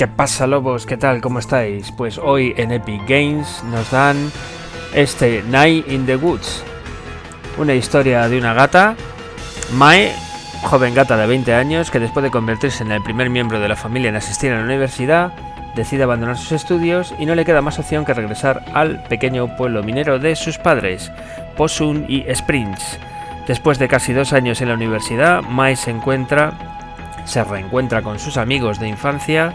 ¿Qué pasa lobos? ¿Qué tal? ¿Cómo estáis? Pues hoy en Epic Games nos dan este Night in the Woods. Una historia de una gata, Mae, joven gata de 20 años que después de convertirse en el primer miembro de la familia en asistir a la universidad, decide abandonar sus estudios y no le queda más opción que regresar al pequeño pueblo minero de sus padres, Posun y Springs. Después de casi dos años en la universidad, Mae se encuentra, se reencuentra con sus amigos de infancia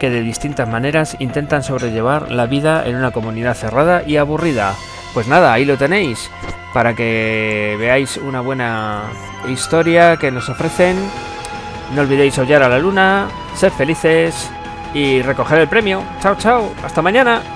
que de distintas maneras intentan sobrellevar la vida en una comunidad cerrada y aburrida. Pues nada, ahí lo tenéis, para que veáis una buena historia que nos ofrecen. No olvidéis hollar a la luna, ser felices y recoger el premio. Chao, chao, hasta mañana.